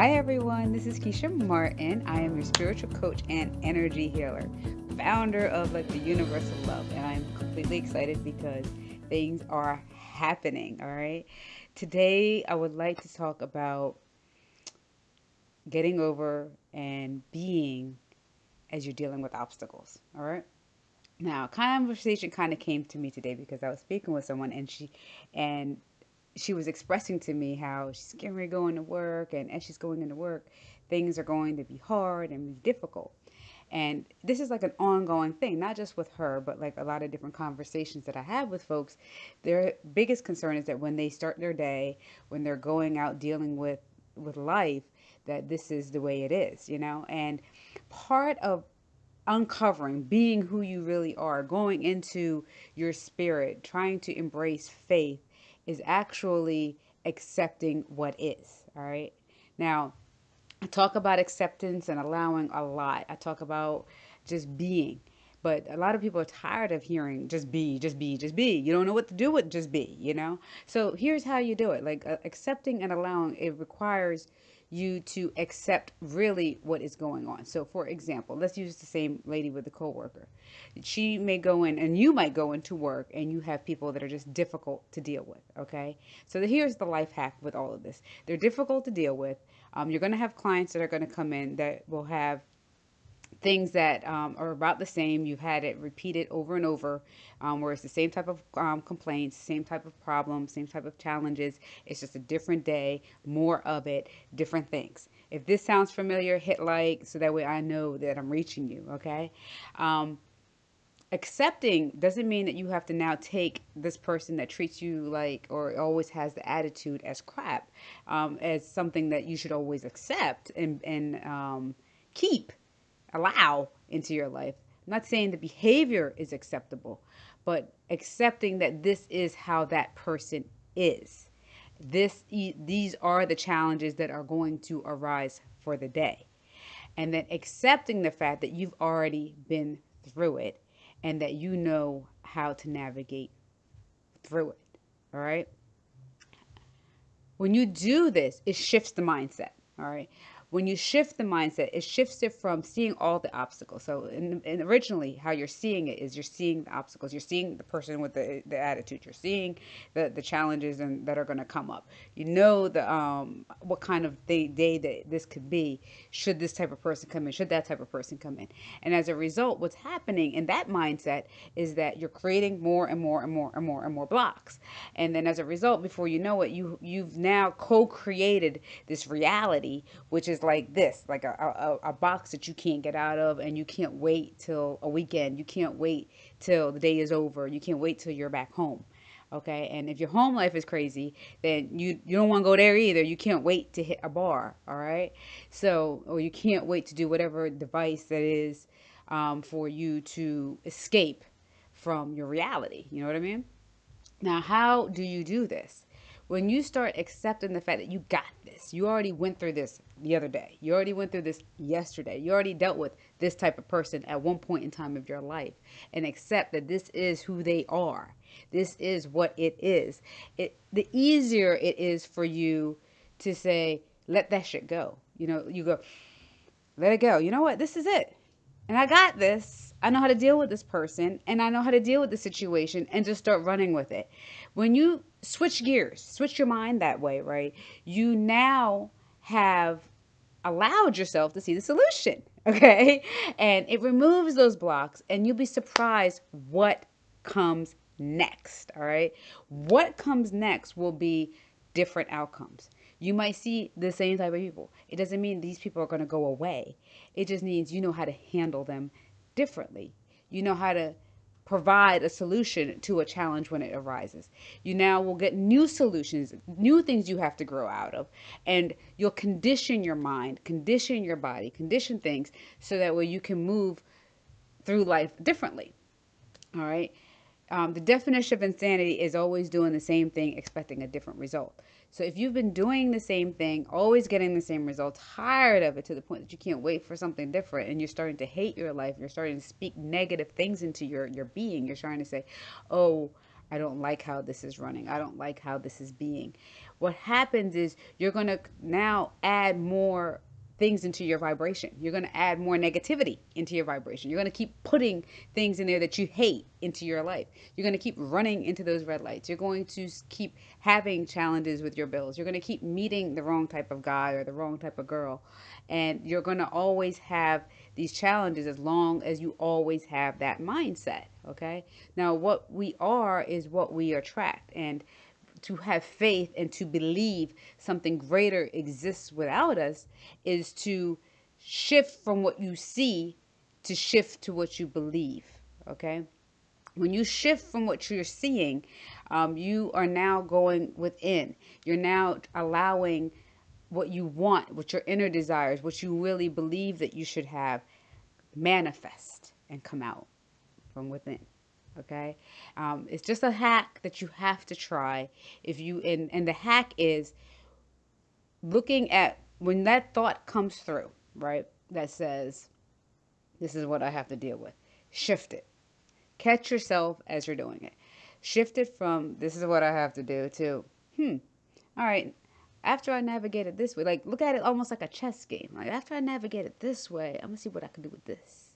Hi, everyone. This is Keisha Martin. I am your spiritual coach and energy healer, founder of like the Universal Love, and I'm completely excited because things are happening. All right. Today, I would like to talk about getting over and being as you're dealing with obstacles. All right. Now, conversation kind of came to me today because I was speaking with someone and she and she was expressing to me how she's getting ready to work, and as she's going into work, things are going to be hard and be difficult. And this is like an ongoing thing, not just with her, but like a lot of different conversations that I have with folks. Their biggest concern is that when they start their day, when they're going out dealing with with life, that this is the way it is, you know. And part of uncovering, being who you really are, going into your spirit, trying to embrace faith is actually accepting what is. All right. Now, I talk about acceptance and allowing a lot. I talk about just being. But a lot of people are tired of hearing just be, just be, just be. You don't know what to do with just be, you know? So here's how you do it. Like uh, accepting and allowing, it requires you to accept really what is going on. So, for example, let's use the same lady with the coworker. She may go in, and you might go into work, and you have people that are just difficult to deal with. Okay, so here's the life hack with all of this: they're difficult to deal with. Um, you're going to have clients that are going to come in that will have things that um, are about the same. You've had it repeated over and over, um, where it's the same type of um, complaints, same type of problems, same type of challenges. It's just a different day, more of it, different things. If this sounds familiar, hit like so that way I know that I'm reaching you. Okay. Um, accepting doesn't mean that you have to now take this person that treats you like or always has the attitude as crap um, as something that you should always accept and and um, keep allow into your life. I'm not saying the behavior is acceptable, but accepting that this is how that person is. This these are the challenges that are going to arise for the day. And then accepting the fact that you've already been through it and that you know how to navigate through it. All right? When you do this, it shifts the mindset. All right when you shift the mindset, it shifts it from seeing all the obstacles. So, in, in originally, how you're seeing it is you're seeing the obstacles. You're seeing the person with the, the attitude. You're seeing the, the challenges and that are going to come up. You know the um what kind of day, day that this could be. Should this type of person come in? Should that type of person come in? And as a result, what's happening in that mindset is that you're creating more and more and more and more and more blocks. And then as a result, before you know it, you you've now co-created this reality, which is like this, like a, a, a box that you can't get out of, and you can't wait till a weekend. You can't wait till the day is over. You can't wait till you're back home. Okay, and if your home life is crazy, then you you don't want to go there either. You can't wait to hit a bar. All right, so or you can't wait to do whatever device that is um, for you to escape from your reality. You know what I mean? Now, how do you do this? When you start accepting the fact that you got this, you already went through this the other day, you already went through this yesterday, you already dealt with this type of person at one point in time of your life, and accept that this is who they are, this is what it is. It the easier it is for you to say, let that shit go. You know, you go, let it go. You know what? This is it. And I got this. I know how to deal with this person and I know how to deal with the situation and just start running with it. When you switch gears, switch your mind that way, right? You now have allowed yourself to see the solution, okay? And it removes those blocks, and you'll be surprised what comes next, all right? What comes next will be different outcomes. You might see the same type of people. It doesn't mean these people are going to go away. It just means you know how to handle them differently. You know how to provide a solution to a challenge when it arises. You now will get new solutions, new things you have to grow out of, and you'll condition your mind, condition your body, condition things so that way you can move through life differently. All right. Um, the definition of insanity is always doing the same thing, expecting a different result. So if you've been doing the same thing, always getting the same result, tired of it to the point that you can't wait for something different, and you're starting to hate your life, you're starting to speak negative things into your your being. You're starting to say, "Oh, I don't like how this is running. I don't like how this is being. What happens is you're going to now add more things into your vibration. You're going to add more negativity into your vibration. You're going to keep putting things in there that you hate into your life. You're going to keep running into those red lights. You're going to keep having challenges with your bills. You're going to keep meeting the wrong type of guy or the wrong type of girl. And you're going to always have these challenges as long as you always have that mindset. Okay. Now, what we are is what we attract. And to have faith and to believe something greater exists without us is to shift from what you see to shift to what you believe. Okay. When you shift from what you're seeing, um, you are now going within. You're now allowing what you want, what your inner desires, what you really believe that you should have, manifest and come out from within okay? Um, it's just a hack that you have to try if you and and the hack is looking at when that thought comes through right that says this is what i have to deal with shift it. Catch yourself as you're doing it. Shift it from this is what i have to do to hmm all right after i navigate it this way like look at it almost like a chess game. Like after i navigate it this way i'm gonna see what i can do with this.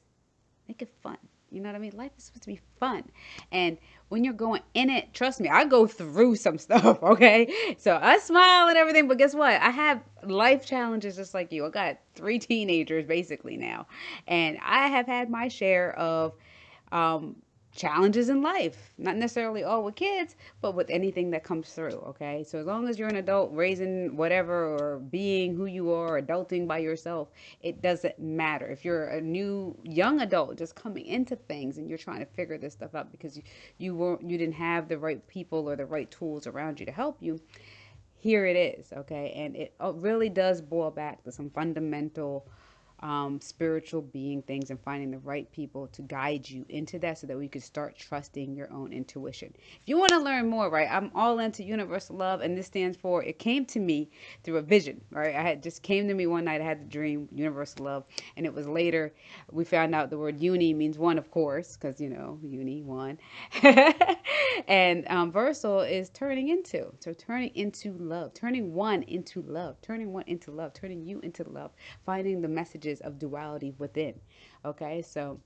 Make it fun you know what I mean? Life is supposed to be fun. And when you're going in it, trust me, I go through some stuff, okay? So I smile and everything, but guess what? I have life challenges just like you. I got three teenagers basically now. And I have had my share of um, challenges in life. Not necessarily all with kids, but with anything that comes through, okay? So as long as you're an adult raising whatever or being who you are, adulting by yourself, it doesn't matter. If you're a new young adult just coming into things and you're trying to figure this stuff out because you, you weren't you didn't have the right people or the right tools around you to help you, here it is, okay? And it uh, really does boil back to some fundamental um, spiritual being things and finding the right people to guide you into that so that we could start trusting your own intuition. If you want to learn more, right, I'm all into universal love, and this stands for it came to me through a vision, right? I had just came to me one night, I had the dream, universal love, and it was later we found out the word uni means one, of course, because you know, uni, one. and um, versal is turning into. So turning into love, turning one into love, turning one into love, turning you into love, finding the messages of duality within. Okay, so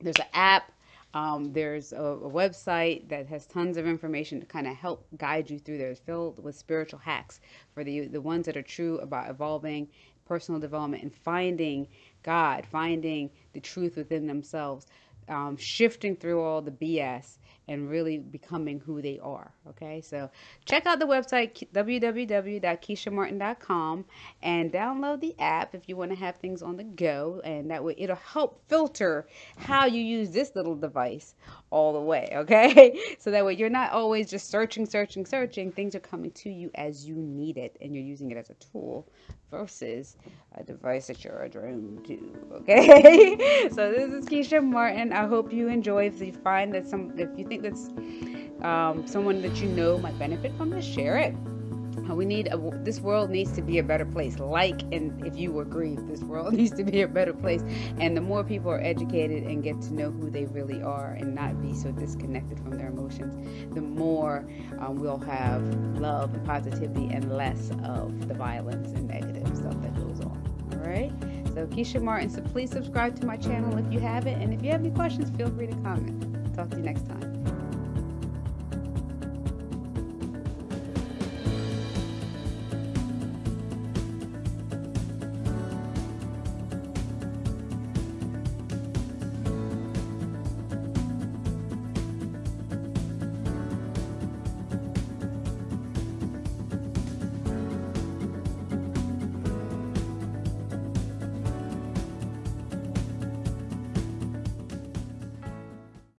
there's an app. Um, there's a, a, website that has tons of information to kind of help guide you through there. It's filled with spiritual hacks for the the ones that are true about evolving, personal development, and finding God, finding the truth within themselves, um, shifting through all the BS and really becoming who they are. Okay, so check out the website www.keishamartin.com and download the app if you want to have things on the go, and that way it'll help filter how you use this little device all the way. Okay, so that way you're not always just searching, searching, searching. Things are coming to you as you need it, and you're using it as a tool versus a device that you're a drone to. Okay, so this is Keisha Martin. I hope you enjoy. If you find that some, if you think that's um, someone that you know might benefit from this, share it. We need a, this world needs to be a better place. Like, and if you agree, this world needs to be a better place. And the more people are educated and get to know who they really are and not be so disconnected from their emotions, the more um, we'll have love and positivity and less of the violence and negative stuff that goes on. All right. So Keisha Martin. So please subscribe to my channel if you haven't, and if you have any questions, feel free to comment. Talk to you next time.